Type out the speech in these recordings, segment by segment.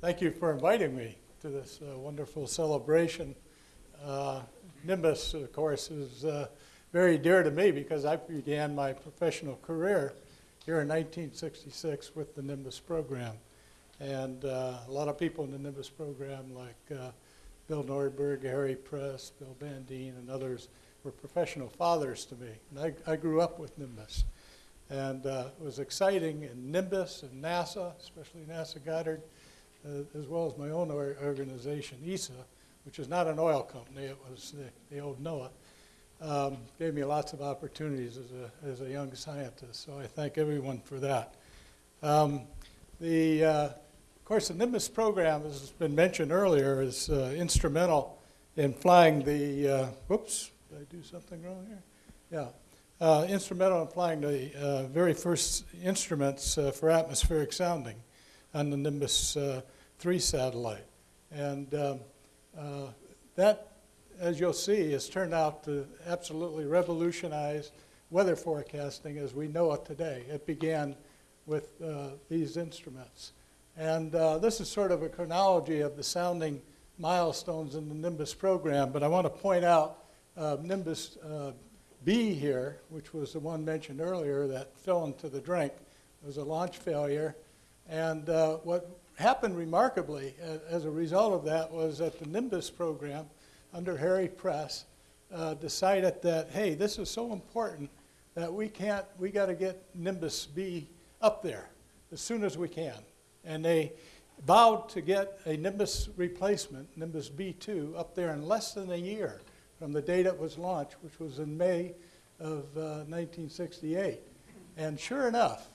Thank you for inviting me to this uh, wonderful celebration. Uh, Nimbus, of course, is uh, very dear to me because I began my professional career here in 1966 with the Nimbus program. And uh, a lot of people in the Nimbus program, like uh, Bill Nordberg, Harry Press, Bill Bandeen, and others, were professional fathers to me. And I, I grew up with Nimbus. And uh, it was exciting in Nimbus and NASA, especially NASA Goddard, as well as my own organization, ESSA, which is not an oil company, it was the, the old NOAA, um, gave me lots of opportunities as a, as a young scientist. So I thank everyone for that. Um, the, uh, of course, the Nimbus program, as has been mentioned earlier, is uh, instrumental in flying the, uh, whoops, did I do something wrong here? Yeah, uh, instrumental in flying the uh, very first instruments uh, for atmospheric sounding on the Nimbus uh, 3 satellite. And um, uh, that, as you'll see, has turned out to absolutely revolutionize weather forecasting as we know it today. It began with uh, these instruments. And this is sort of a chronology of the sounding milestones in the Nimbus program, but I want to point out Nimbus B here, which was the one mentioned earlier that fell into the drink, It was a launch failure. And uh, what happened remarkably as a result of that was that the Nimbus program under Harry Press uh, decided that, hey, this is so important that we can't, we got to get Nimbus B up there as soon as we can. And they vowed to get a Nimbus replacement, Nimbus B2, up there in less than a year from the date it was launched, which was in May of uh, 1968. And sure enough,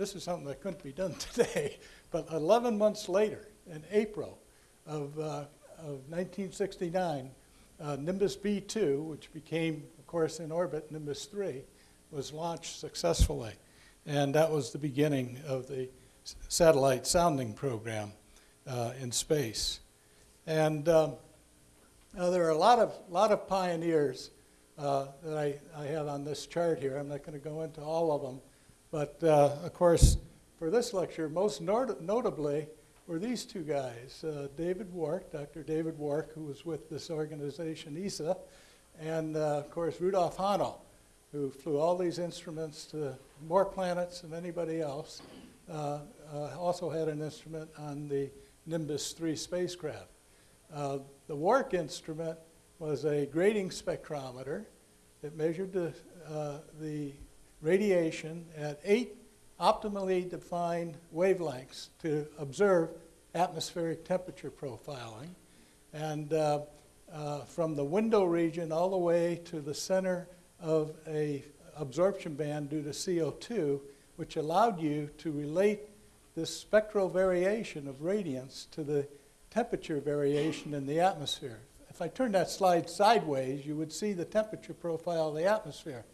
this is something that couldn't be done today, but 11 months later, in April of, uh, of 1969, uh, Nimbus B2, which became, of course, in orbit Nimbus 3, was launched successfully. And that was the beginning of the satellite sounding program uh, in space. And um, there are a lot of, lot of pioneers uh, that I, I have on this chart here. I'm not going to go into all of them. But, uh, of course, for this lecture, most not notably were these two guys, uh, David Wark, Dr. David Wark, who was with this organization, ESSA, and, uh, of course, Rudolf Hanel, who flew all these instruments to more planets than anybody else, uh, uh, also had an instrument on the Nimbus 3 spacecraft. Uh, the Wark instrument was a grating spectrometer that measured the, the radiation at eight optimally defined wavelengths to observe atmospheric temperature profiling. And uh, uh, from the window region all the way to the center of a absorption band due to CO2, which allowed you to relate this spectral variation of radiance to the temperature variation in the atmosphere. If I turn that slide sideways, you would see the temperature profile of the atmosphere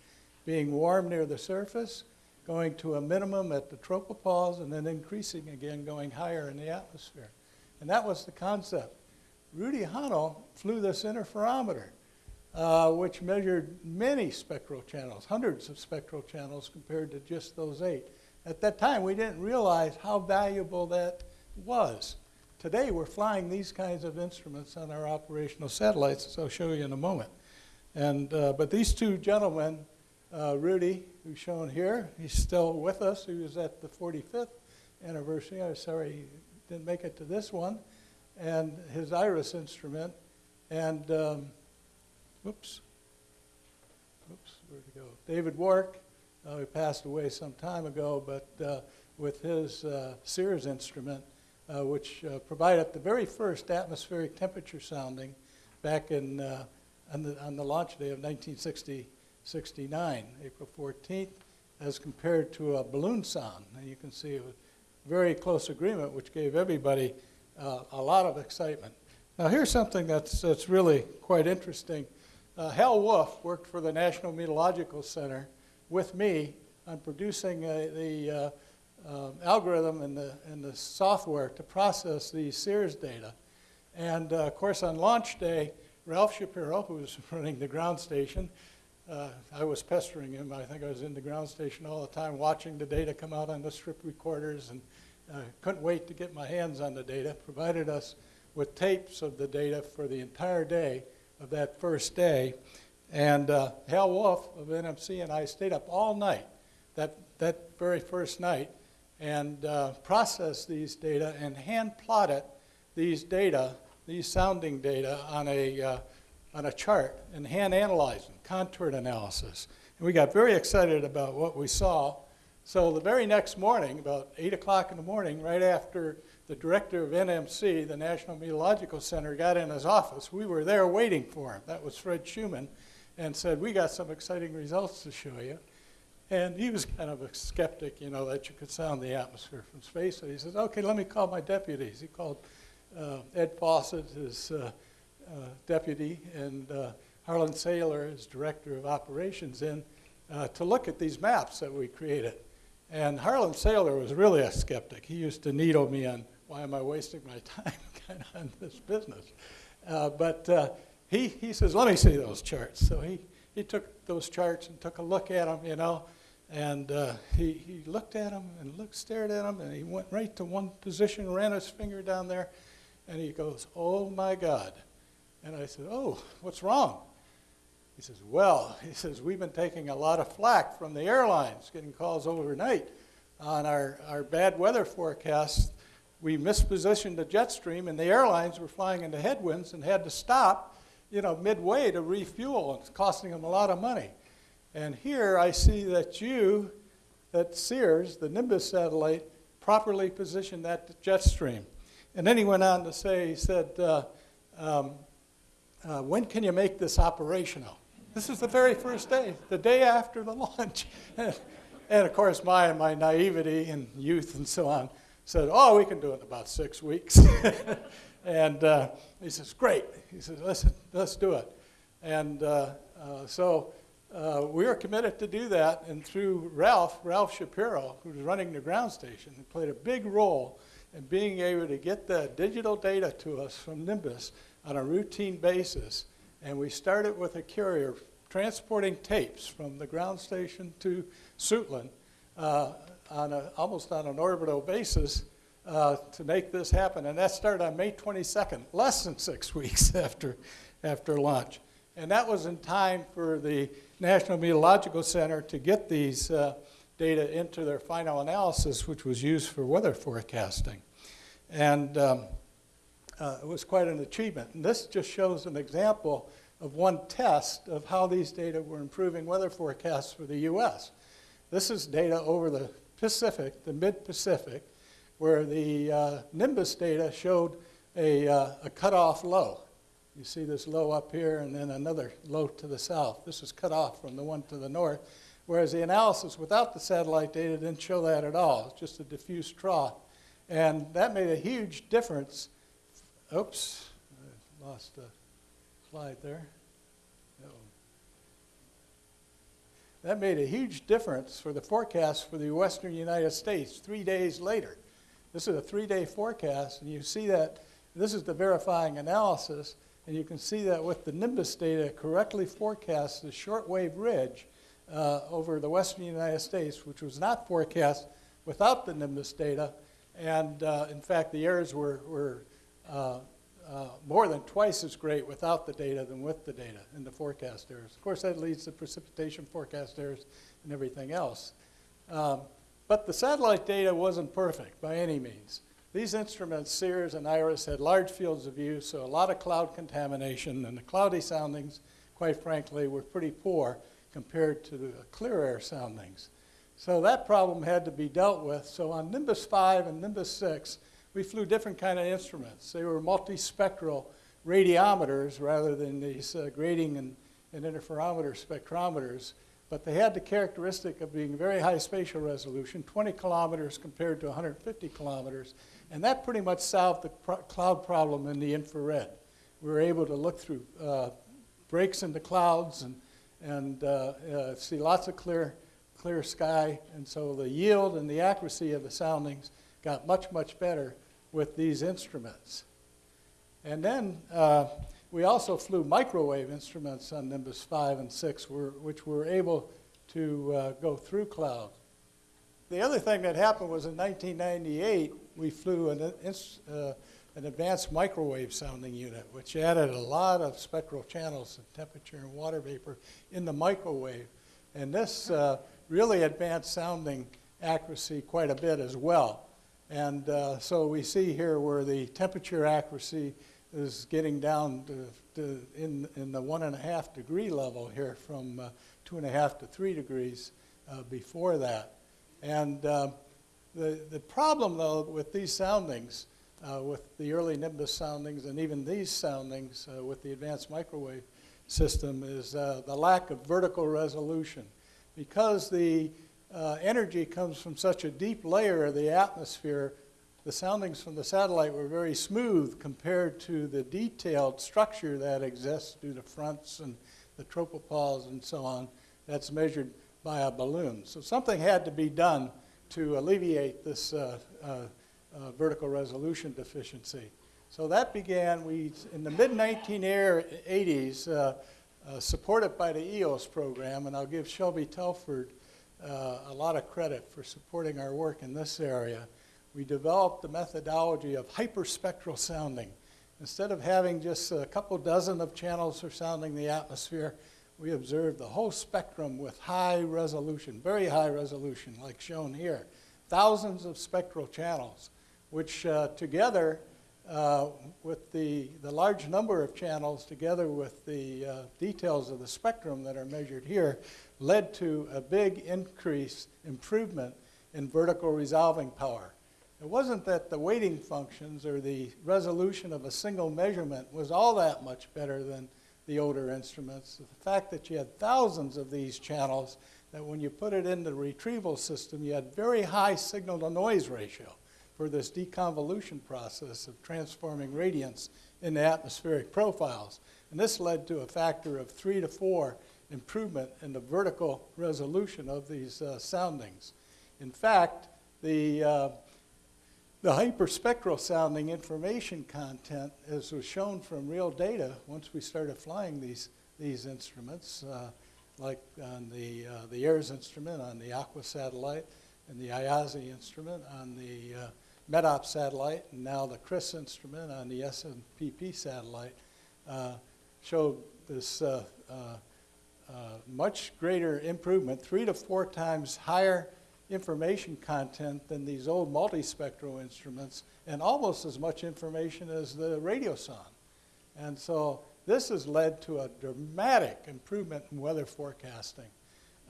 being warm near the surface, going to a minimum at the tropopause, and then increasing again, going higher in the atmosphere. And that was the concept. Rudy Hanel flew this interferometer, uh, which measured many spectral channels, hundreds of spectral channels compared to just those eight. At that time, we didn't realize how valuable that was. Today, we're flying these kinds of instruments on our operational satellites, as I'll show you in a moment. And, uh, but these two gentlemen, uh, Rudy, who's shown here, he's still with us. He was at the 45th anniversary. I'm sorry he didn't make it to this one. And his IRIS instrument. And, um, whoops, whoops, where'd he go? David Wark, uh, he passed away some time ago, but uh, with his uh, SIRS instrument, uh, which uh, provided the very first atmospheric temperature sounding back in, on, the, on the launch day of 1969, April 14th, as compared to a balloon sound. And you can see was very close agreement, which gave everybody uh, a lot of excitement. Now here's something that's, that's really quite interesting. Uh, Hal Woolf worked for the National Meteorological Center with me on producing the uh, algorithm and the, and the software to process the SIRS data. And uh, of course, on launch day, Ralph Shapiro, who was running the ground station, uh, I was pestering him. I think I was in the ground station all the time watching the data come out on the strip recorders and, uh, couldn't wait to get my hands on the data, provided us with tapes of the data for the entire day of that first day. And uh, Hal Woolf of NMC and I stayed up all night that, that very first night and uh, processed these data and hand plotted these data, these sounding data, on a, uh, on a chart and hand analyzing, them, contoured analysis. And we got very excited about what we saw. So the very next morning, about 8 o'clock in the morning, right after the director of NMC, the National Meteorological Center, got in his office, we were there waiting for him. That was Fred Shuman, and said, we got some exciting results to show you. And he was kind of a skeptic, you know, that you could sound the atmosphere from space. So he says, okay, let me call my deputies. He called uh, Ed Fawcett, his uh, deputy, and uh, Harlan Saylor, his director of operations, in uh, to look at these maps that we created. And Harlan Saylor was really a skeptic. He used to needle me on why am I wasting my time on this business. Uh, but he, he says, let me see those charts. So he, he took those charts and took a look at them, you know, and uh, he, he looked at them and looked, stared at them, and he went right to one position, ran his finger down there, and he goes, oh my God. And I said, oh, what's wrong? He says, well, he says, we've been taking a lot of flack from the airlines, getting calls overnight on our, our bad weather forecasts. We mispositioned the jet stream, and the airlines were flying into headwinds and had to stop you know, midway to refuel. It's costing them a lot of money. And here I see that you, that SIRS, the Nimbus satellite, properly positioned that jet stream. And then he went on to say, he said, uh, um, uh, when can you make this operational? This is the very first day, the day after the launch. and, of course, my, my naivety and youth and so on said, oh, we can do it in about six weeks. And uh, he says, great. He says, let's, let's do it. And uh, uh, so uh, we are committed to do that. And through Ralph, Ralph Shapiro, who's running the ground station, played a big role in being able to get the digital data to us from Nimbus on a routine basis. And we started with a carrier transporting tapes from the ground station to Suitland uh, on a, almost on an orbital basis uh, to make this happen. And that started on May 22nd, less than six weeks after, after launch. And that was in time for the National Meteorological Center to get these uh, data into their final analysis, which was used for weather forecasting. And um, uh, it was quite an achievement. And this just shows an example of one test of how these data were improving weather forecasts for the U.S. This is data over the Pacific, the mid-Pacific, where the uh, Nimbus data showed a, uh, a cutoff low. You see this low up here and then another low to the south. This is cut off from the one to the north, whereas the analysis without the satellite data didn't show that at all. It's just a diffuse trough. And that made a huge difference. Oops, I lost a slide there. That made a huge difference for the forecast for the western United States three days later. This is a three-day forecast, and you see that this is the verifying analysis, and you can see that with the Nimbus data correctly forecasts the shortwave ridge uh, over the western United States, which was not forecast without the Nimbus data. And uh, in fact, the errors were, were uh, uh more than twice as great without the data than with the data in the forecast errors. Of course, that leads to precipitation forecast errors and everything else. Um, but the satellite data wasn't perfect by any means. These instruments, SIRS and IRIS, had large fields of view, so a lot of cloud contamination, and the cloudy soundings, quite frankly, were pretty poor compared to the clear air soundings. So that problem had to be dealt with. So on Nimbus 5 and Nimbus 6, we flew different kind of instruments. They were multispectral radiometers rather than these uh, grating and, and interferometer spectrometers but they had the characteristic of being very high spatial resolution, 20 kilometers compared to 150 kilometers, and that pretty much solved the cloud problem in the infrared. We were able to look through uh, breaks in the clouds and, and uh, uh, see lots of clear, clear sky, and so the yield and the accuracy of the soundings got much, much better with these instruments. And then uh, we also flew microwave instruments on Nimbus 5 and 6, which were able to uh, go through cloud. the other thing that happened was in 1998, we flew an, uh, an advanced microwave sounding unit, which added a lot of spectral channels and temperature and water vapor in the microwave. And this uh, really advanced sounding accuracy quite a bit as well. And uh, so we see here where the temperature accuracy is getting down to, to in, in the one and a half degree level here from uh, two and a half to three degrees uh, before that. And uh, the, the problem, though, with these soundings, uh, with the early Nimbus soundings and even these soundings uh, with the advanced microwave system, is the lack of vertical resolution. Because the uh, energy comes from such a deep layer of the atmosphere, the soundings from the satellite were very smooth compared to the detailed structure that exists due to fronts and the tropopause and so on that's measured by a balloon. So something had to be done to alleviate this uh, uh, uh, vertical resolution deficiency. So that began, we, in the mid-1980s, uh, supported by the EOS program, and I'll give Shelby Tilford uh, a lot of credit for supporting our work in this area. We developed the methodology of hyperspectral sounding. Instead of having just a couple dozen of channels for sounding the atmosphere, we observed the whole spectrum with high resolution, very high resolution, like shown here. Thousands of spectral channels, which uh, together, uh, with the, the large number of channels, together with the uh, details of the spectrum that are measured here, led to a big increase, improvement in vertical resolving power. It wasn't that the weighting functions or the resolution of a single measurement was all that much better than the older instruments. The fact that you had thousands of these channels, that when you put it in the retrieval system, you had very high signal to noise ratio for this deconvolution process of transforming radiance into atmospheric profiles. And this led to a factor of three to four improvement in the vertical resolution of these uh, soundings. In fact, the uh, the hyperspectral sounding information content, as was shown from real data, once we started flying these, these instruments, uh, like on the, uh, the AIRS instrument, on the Aqua satellite, and the IASI instrument on the uh, METOP satellite, and now the CRIS instrument on the SNPP satellite, uh, showed this uh, uh, much greater improvement, three to four times higher information content than these old multispectral instruments and almost as much information as the radiosonde. And so this has led to a dramatic improvement in weather forecasting,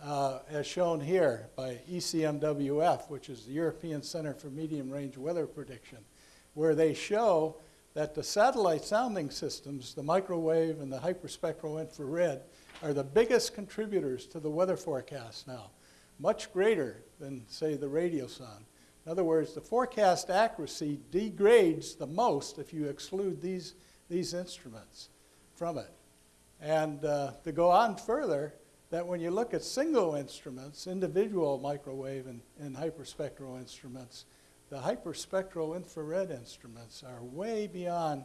uh, as shown here by ECMWF, which is the European Center for Medium Range Weather Prediction, where they show that the satellite sounding systems, the microwave and the hyperspectral infrared, are the biggest contributors to the weather forecast now much greater than, say, the radiosonde. In other words, the forecast accuracy degrades the most if you exclude these, these instruments from it. And uh, to go on further, that when you look at single instruments, individual microwave and, and hyperspectral instruments, the hyperspectral infrared instruments are way beyond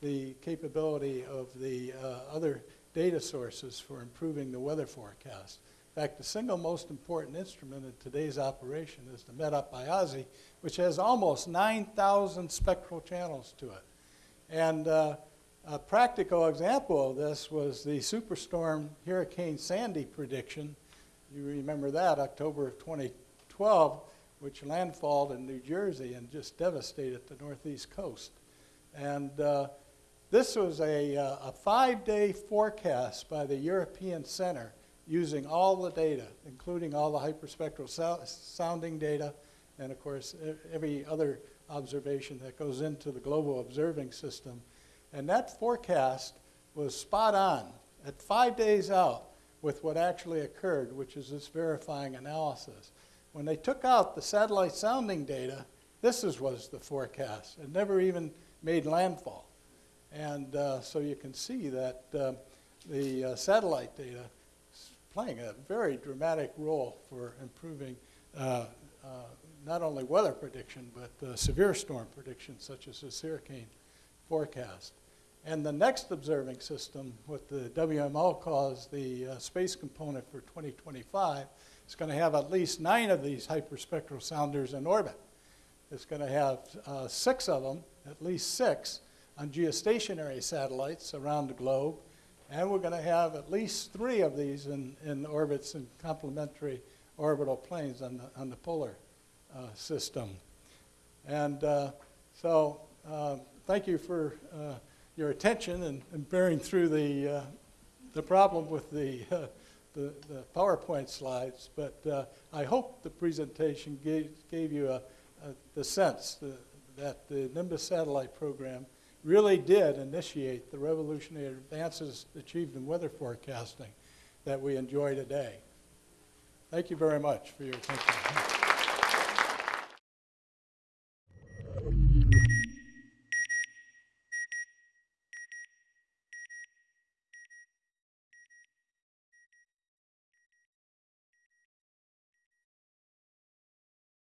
the capability of the uh, other data sources for improving the weather forecast. In fact, the single most important instrument in today's operation is the IASI, which has almost 9,000 spectral channels to it. And uh, a practical example of this was the superstorm Hurricane Sandy prediction. You remember that, October of 2012, which landfalled in New Jersey and just devastated the northeast coast. And uh, this was a, uh, a five-day forecast by the European Center using all the data, including all the hyperspectral so sounding data, and of course, every other observation that goes into the global observing system. And that forecast was spot on at five days out with what actually occurred, which is this verifying analysis. When they took out the satellite sounding data, this is, was the forecast. It never even made landfall. And uh, so you can see that uh, the uh, satellite data is playing a very dramatic role for improving uh, uh, not only weather prediction, but severe storm prediction, such as this hurricane forecast. And the next observing system, what the WMO calls the uh, space component for 2025, is going to have at least nine of these hyperspectral sounders in orbit. It's going to have uh, six of them, at least six, on geostationary satellites around the globe. And we're going to have at least three of these in, in orbits in complementary orbital planes on the, on the polar uh, system. And uh, so uh, thank you for uh, your attention and, and bearing through the, uh, the problem with the, the, the PowerPoint slides. But uh, I hope the presentation gave, gave you a, a, the sense that the Nimbus satellite program really did initiate the revolutionary advances achieved in weather forecasting that we enjoy today. Thank you very much for your attention.